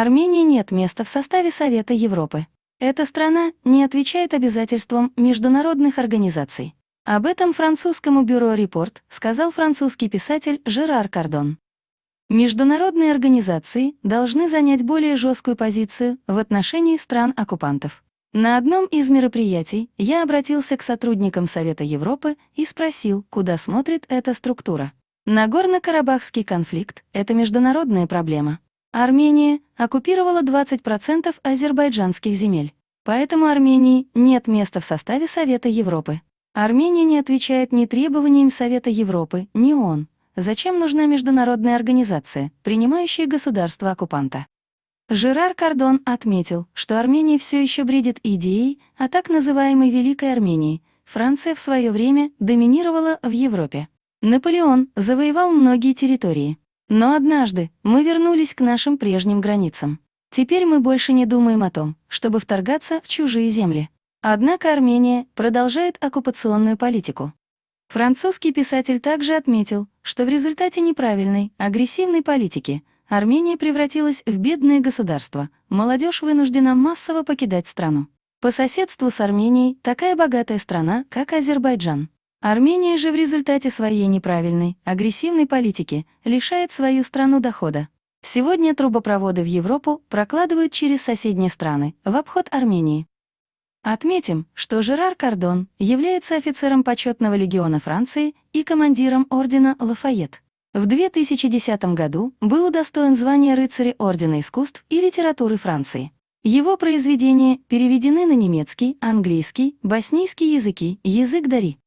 Армении нет места в составе Совета Европы. Эта страна не отвечает обязательствам международных организаций. Об этом французскому бюро «Репорт» сказал французский писатель Жерар Кардон. Международные организации должны занять более жесткую позицию в отношении стран-оккупантов. На одном из мероприятий я обратился к сотрудникам Совета Европы и спросил, куда смотрит эта структура. Нагорно-Карабахский конфликт — это международная проблема. Армения оккупировала 20% азербайджанских земель. Поэтому Армении нет места в составе Совета Европы. Армения не отвечает ни требованиям Совета Европы, ни ООН. Зачем нужна международная организация, принимающая государство-оккупанта? Жерар Кардон отметил, что Армения все еще бредит идеей о так называемой Великой Армении. Франция в свое время доминировала в Европе. Наполеон завоевал многие территории. Но однажды мы вернулись к нашим прежним границам. Теперь мы больше не думаем о том, чтобы вторгаться в чужие земли. Однако Армения продолжает оккупационную политику. Французский писатель также отметил, что в результате неправильной, агрессивной политики – Армения превратилась в бедное государство, молодежь вынуждена массово покидать страну. По соседству с Арменией такая богатая страна, как Азербайджан. Армения же в результате своей неправильной, агрессивной политики лишает свою страну дохода. Сегодня трубопроводы в Европу прокладывают через соседние страны, в обход Армении. Отметим, что Жерар Кардон является офицером почетного легиона Франции и командиром ордена Лафайет. В 2010 году был удостоен звания рыцаря Ордена искусств и литературы Франции. Его произведения переведены на немецкий, английский, боснийский языки, язык Дари.